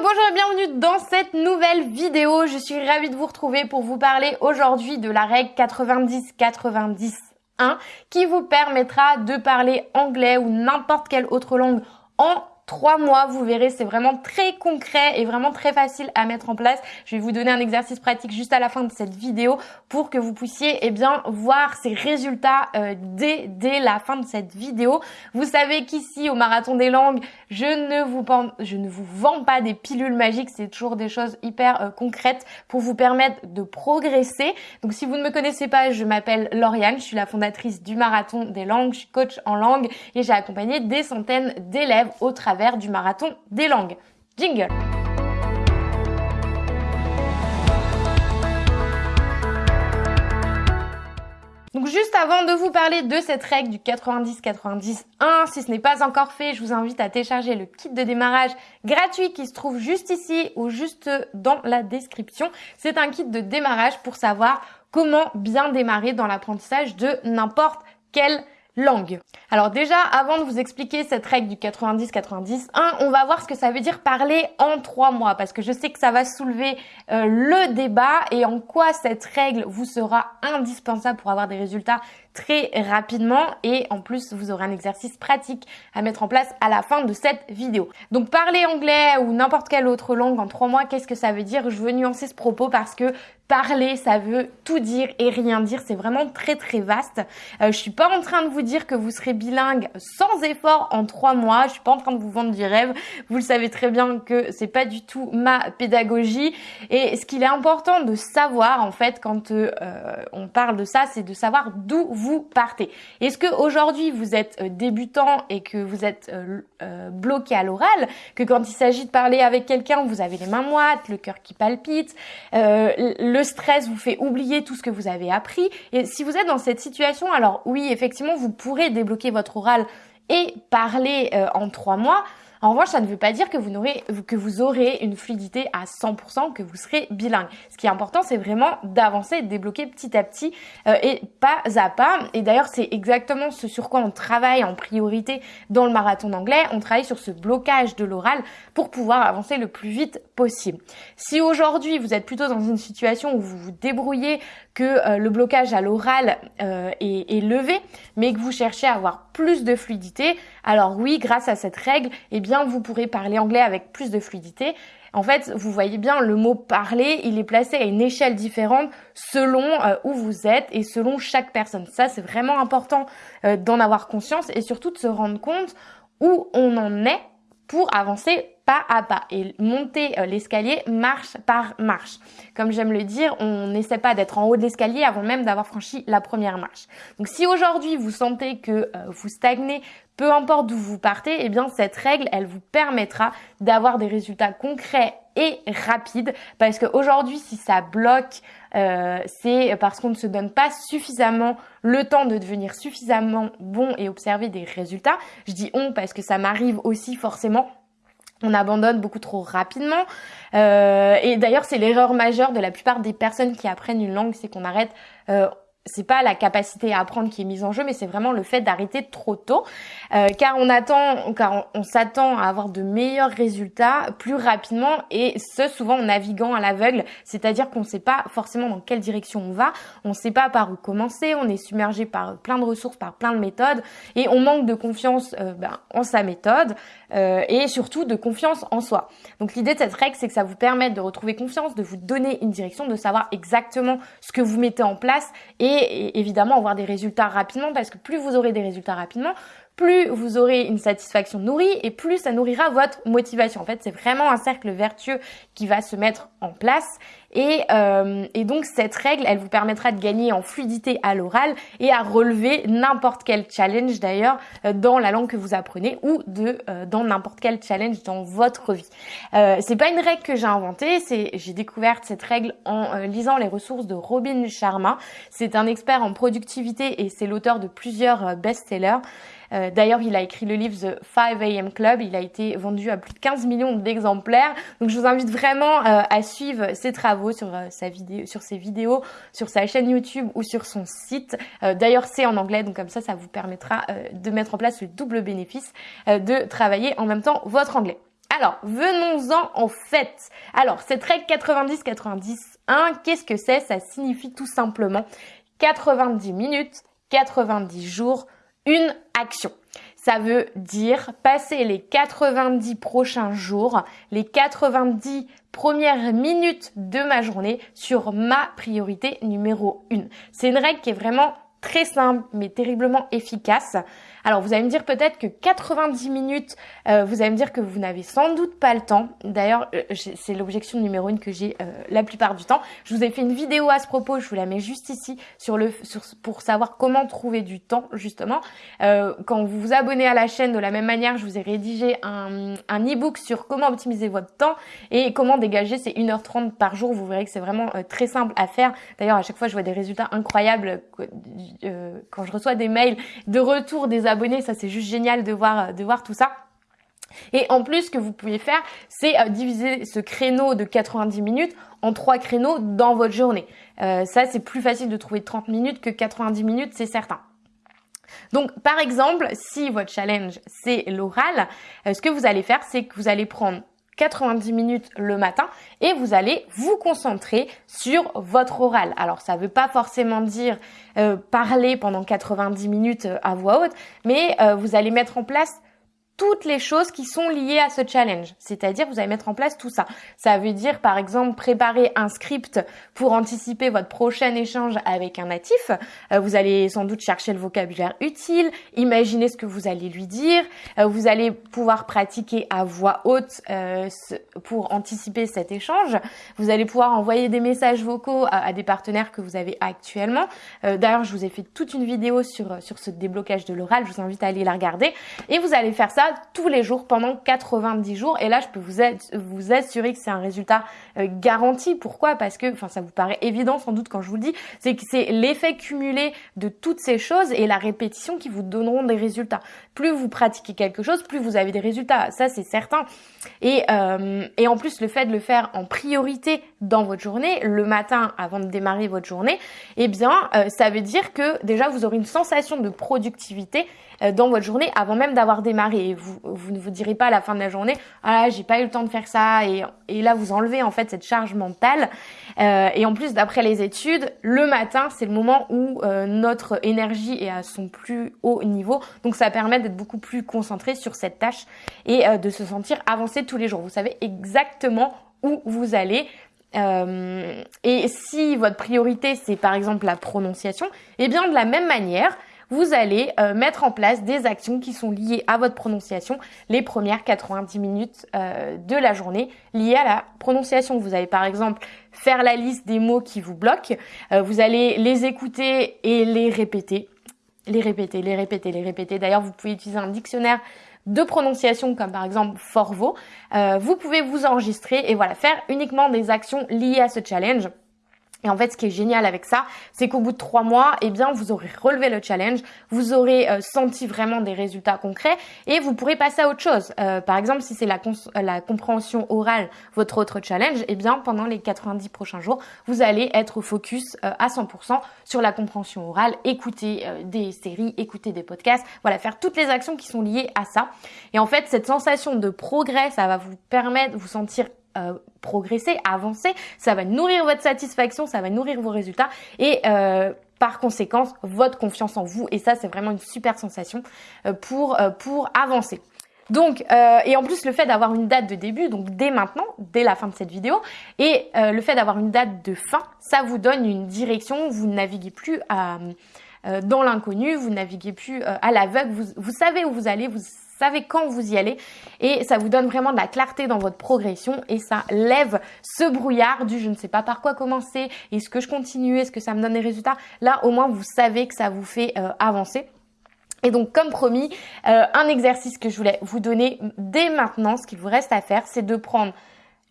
Bonjour et bienvenue dans cette nouvelle vidéo. Je suis ravie de vous retrouver pour vous parler aujourd'hui de la règle 90-90-1 qui vous permettra de parler anglais ou n'importe quelle autre langue en trois mois. Vous verrez, c'est vraiment très concret et vraiment très facile à mettre en place. Je vais vous donner un exercice pratique juste à la fin de cette vidéo pour que vous puissiez eh bien voir ces résultats euh, dès, dès la fin de cette vidéo. Vous savez qu'ici au Marathon des Langues, je ne vous, je ne vous vends pas des pilules magiques, c'est toujours des choses hyper euh, concrètes pour vous permettre de progresser. Donc si vous ne me connaissez pas, je m'appelle Lauriane, je suis la fondatrice du Marathon des Langues, je suis coach en langue et j'ai accompagné des centaines d'élèves au travers du marathon des langues. Jingle Donc juste avant de vous parler de cette règle du 90-90-1, si ce n'est pas encore fait, je vous invite à télécharger le kit de démarrage gratuit qui se trouve juste ici ou juste dans la description. C'est un kit de démarrage pour savoir comment bien démarrer dans l'apprentissage de n'importe quelle langue. Alors déjà, avant de vous expliquer cette règle du 90-90-1, on va voir ce que ça veut dire parler en trois mois, parce que je sais que ça va soulever euh, le débat et en quoi cette règle vous sera indispensable pour avoir des résultats très rapidement et en plus vous aurez un exercice pratique à mettre en place à la fin de cette vidéo. Donc parler anglais ou n'importe quelle autre langue en trois mois, qu'est-ce que ça veut dire? Je veux nuancer ce propos parce que parler, ça veut tout dire et rien dire. C'est vraiment très très vaste. Euh, je suis pas en train de vous dire que vous serez bilingue sans effort en trois mois. Je suis pas en train de vous vendre du rêve. Vous le savez très bien que c'est pas du tout ma pédagogie. Et ce qu'il est important de savoir en fait quand euh, on parle de ça, c'est de savoir d'où vous partez. Est-ce que aujourd'hui vous êtes euh, débutant et que vous êtes euh, bloqué à l'oral, que quand il s'agit de parler avec quelqu'un, vous avez les mains moites, le cœur qui palpite, le stress vous fait oublier tout ce que vous avez appris. Et si vous êtes dans cette situation, alors oui, effectivement, vous pourrez débloquer votre oral et parler euh, en trois mois. En revanche, ça ne veut pas dire que vous, aurez, une fluidité à 100%, que vous serez bilingue. Ce qui est important, c'est vraiment d'avancer, de débloquer petit à petit euh, et pas à pas. Et d'ailleurs, c'est exactement ce sur quoi on travaille en priorité dans le marathon d'anglais. On travaille sur ce blocage de l'oral pour pouvoir avancer le plus vite possible. Si aujourd'hui, vous êtes plutôt dans une situation où vous vous débrouillez, que euh, le blocage à l'oral euh, est, est levé, mais que vous cherchez à avoir plus de fluidité, alors oui, grâce à cette règle, eh bien, vous pourrez parler anglais avec plus de fluidité. En fait, vous voyez bien, le mot parler, il est placé à une échelle différente selon euh, où vous êtes et selon chaque personne. Ça, c'est vraiment important d'en avoir conscience et surtout de se rendre compte où on en est pour avancer pas à pas et monter euh, l'escalier marche par marche. Comme j'aime le dire, on n'essaie pas d'être en haut de l'escalier avant même d'avoir franchi la première marche. Donc si aujourd'hui vous sentez que vous stagnez peu importe d'où vous partez, eh bien cette règle, elle vous permettra d'avoir des résultats concrets et rapides. Parce qu'aujourd'hui, si ça bloque, euh, c'est parce qu'on ne se donne pas suffisamment le temps de devenir suffisamment bon et observer des résultats. Je dis on parce que ça m'arrive aussi forcément on abandonne beaucoup trop rapidement. Euh, et d'ailleurs, c'est l'erreur majeure de la plupart des personnes qui apprennent une langue, c'est qu'on arrête euh, c'est pas la capacité à apprendre qui est mise en jeu, mais c'est vraiment le fait d'arrêter trop tôt, euh, car on attend, car on, s'attend à avoir de meilleurs résultats plus rapidement et ce souvent en naviguant à l'aveugle, c'est-à-dire qu'on ne sait pas forcément dans quelle direction on va, on ne sait pas par où commencer, on est submergé par plein de ressources, par plein de méthodes et on manque de confiance euh, ben, en sa méthode euh, et surtout de confiance en soi. Donc l'idée de cette règle, c'est que ça vous permette de retrouver confiance, de vous donner une direction, de savoir exactement ce que vous mettez en place et et évidemment avoir des résultats rapidement parce que plus vous aurez des résultats rapidement, plus vous aurez une satisfaction nourrie et plus ça nourrira votre motivation. En fait, c'est vraiment un cercle vertueux qui va se mettre en place et, euh, et, donc cette règle, elle vous permettra de gagner en fluidité à l'oral et à relever n'importe quel challenge d'ailleurs euh, dans la langue que vous apprenez ou de euh, dans n'importe quel challenge dans votre vie. Euh, c'est pas une règle que j'ai inventée, c'est j'ai découvert cette règle en lisant les ressources de Robin Sharma. C'est un expert en productivité et c'est l'auteur de plusieurs best-sellers. Euh, d'ailleurs, il a écrit le livre The 5 AM Club. Il a été vendu à plus de 15 millions d'exemplaires. Donc, je vous invite vraiment euh, à suivre ses travaux sur euh, sa vidéo, sur ses vidéos, sur sa chaîne YouTube ou sur son site. D'ailleurs, c'est en anglais, donc comme ça, ça vous permettra de mettre en place le double bénéfice de travailler en même temps votre anglais. Alors, venons-en en fait. Alors, cette règle 90-91, qu'est-ce que c'est? Ça signifie tout simplement 90 minutes, 90 jours, une action. Ça veut dire passer les 90 prochains jours, les 90 premières minutes de ma journée sur ma priorité numéro 1. C'est une règle qui est vraiment très simple mais terriblement efficace. Alors vous allez me dire peut-être que 90 minutes, euh, vous allez me dire que vous n'avez sans doute pas le temps. D'ailleurs, euh, c'est l'objection numéro une que j'ai euh, la plupart du temps. Je vous ai fait une vidéo à ce propos, je vous la mets juste ici pour savoir comment trouver du temps justement. quand vous vous abonnez à la chaîne de la même manière, je vous ai rédigé un, un e-book sur comment optimiser votre temps et comment dégager ces 1h30 par jour. Vous verrez que c'est vraiment très simple à faire. D'ailleurs, à chaque fois, je vois des résultats incroyables quand je reçois des mails de retour des abonnés. Ça, c'est juste génial de voir, euh, de voir tout ça. Et en plus, ce que vous pouvez faire, c'est euh, diviser ce créneau de 90 minutes en trois créneaux dans votre journée. Euh, ça, c'est plus facile de trouver 30 minutes que 90 minutes, c'est certain. Donc, par exemple, si votre challenge, c'est l'oral, ce que vous allez faire, c'est que vous allez prendre 90 minutes le matin et vous allez vous concentrer sur votre oral. Alors ça ne veut pas forcément dire euh, parler pendant 90 minutes euh, à voix haute, mais euh, vous allez mettre en place toutes les choses qui sont liées à ce challenge. C'est-à-dire, vous allez mettre en place tout ça. Ça veut dire, par exemple, préparer un script pour anticiper votre prochain échange avec un natif. Euh, vous allez sans doute chercher le vocabulaire utile, imaginer ce que vous allez lui dire. Euh, vous allez pouvoir pratiquer à voix haute euh, pour anticiper cet échange. Vous allez pouvoir envoyer des messages vocaux à, des partenaires que vous avez actuellement. D'ailleurs, je vous ai fait toute une vidéo sur, sur ce déblocage de l'oral. Je vous invite à aller la regarder. Et vous allez faire ça tous les jours pendant 90 jours. Et là, je peux vous, vous assurer que c'est un résultat euh, garanti. Pourquoi? Parce que, enfin, ça vous paraît évident sans doute quand je vous le dis, c'est que c'est l'effet cumulé de toutes ces choses et la répétition qui vous donneront des résultats. Plus vous pratiquez quelque chose, plus vous avez des résultats. Ça, c'est certain. Et, euh, et en plus, le fait de le faire en priorité dans votre journée, le matin avant de démarrer votre journée, eh bien, euh, ça veut dire que déjà, vous aurez une sensation de productivité dans votre journée avant même d'avoir démarré. Vous, ne vous direz pas à la fin de la journée, ah j'ai pas eu le temps de faire ça. Et, là, vous enlevez en fait cette charge mentale. Euh, et en plus, d'après les études, le matin, c'est le moment où euh, notre énergie est à son plus haut niveau. Donc ça permet d'être beaucoup plus concentré sur cette tâche et de se sentir avancé tous les jours. Vous savez exactement où vous allez. Euh, et si votre priorité c'est par exemple la prononciation, eh bien de la même manière, vous allez euh, mettre en place des actions qui sont liées à votre prononciation les premières 90 minutes euh, de la journée liées à la prononciation. Vous allez par exemple faire la liste des mots qui vous bloquent, euh, vous allez les écouter et les répéter, les répéter, les répéter, les répéter. D'ailleurs, vous pouvez utiliser un dictionnaire de prononciation comme par exemple Forvo. vous pouvez vous enregistrer et voilà, faire uniquement des actions liées à ce challenge. Et en fait, ce qui est génial avec ça, c'est qu'au bout de trois mois, eh bien, vous aurez relevé le challenge, vous aurez euh, senti vraiment des résultats concrets et vous pourrez passer à autre chose. Euh, par exemple, si c'est la, la, compréhension orale, votre autre challenge, eh bien, pendant les 90 prochains jours, vous allez être focus euh, à 100% sur la compréhension orale, écouter des séries, écouter des podcasts, voilà, faire toutes les actions qui sont liées à ça. Et en fait, cette sensation de progrès, ça va vous permettre de vous sentir euh, progresser, avancer, ça va nourrir votre satisfaction, ça va nourrir vos résultats. Et euh, par conséquence votre confiance en vous. Et ça c'est vraiment une super sensation euh, pour avancer. Donc, et en plus le fait d'avoir une date de début, donc dès maintenant, dès la fin de cette vidéo, et le fait d'avoir une date de fin, ça vous donne une direction, vous ne naviguez plus dans l'inconnu, vous naviguez plus à l'aveugle, vous, vous savez où vous allez, vous savez quand vous y allez et ça vous donne vraiment de la clarté dans votre progression et ça lève ce brouillard du je ne sais pas par quoi commencer, est-ce que je continue, est-ce que ça me donne des résultats? Là au moins vous savez que ça vous fait euh, avancer. Et donc, comme promis, euh, un exercice que je voulais vous donner dès maintenant, ce qu'il vous reste à faire, c'est de prendre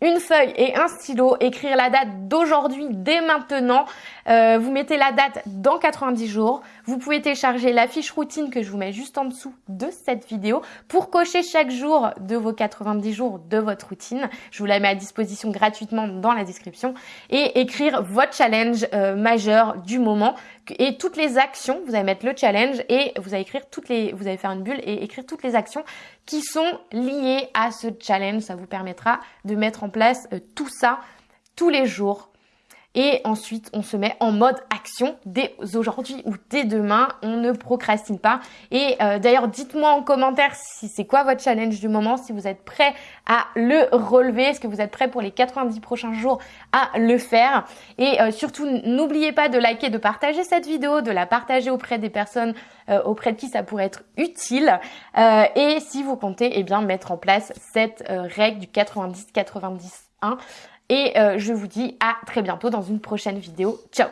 une feuille et un stylo, écrire la date d'aujourd'hui dès maintenant. Euh, vous mettez la date dans 90 jours. Vous pouvez télécharger la fiche routine que je vous mets juste en dessous de cette vidéo pour cocher chaque jour de vos 90 jours de votre routine. Je vous la mets à disposition gratuitement dans la description et écrire votre challenge euh, majeur du moment et toutes les actions, vous allez mettre le challenge et vous allez écrire toutes les, vous allez faire une bulle et écrire toutes les actions qui sont liées à ce challenge. Ça vous permettra de mettre en place euh, tout ça tous les jours et ensuite, on se met en mode action dès aujourd'hui ou dès demain. On ne procrastine pas. Et euh, d'ailleurs, dites-moi en commentaire si c'est quoi votre challenge du moment, si vous êtes prêt à le relever, est-ce que vous êtes prêt pour les 90 prochains jours à le faire. Et euh, surtout, n'oubliez pas de liker, de partager cette vidéo, de la partager auprès des personnes euh, auprès de qui ça pourrait être utile. et si vous comptez, eh bien, mettre en place cette règle du 90-91 et euh, je vous dis à très bientôt dans une prochaine vidéo. Ciao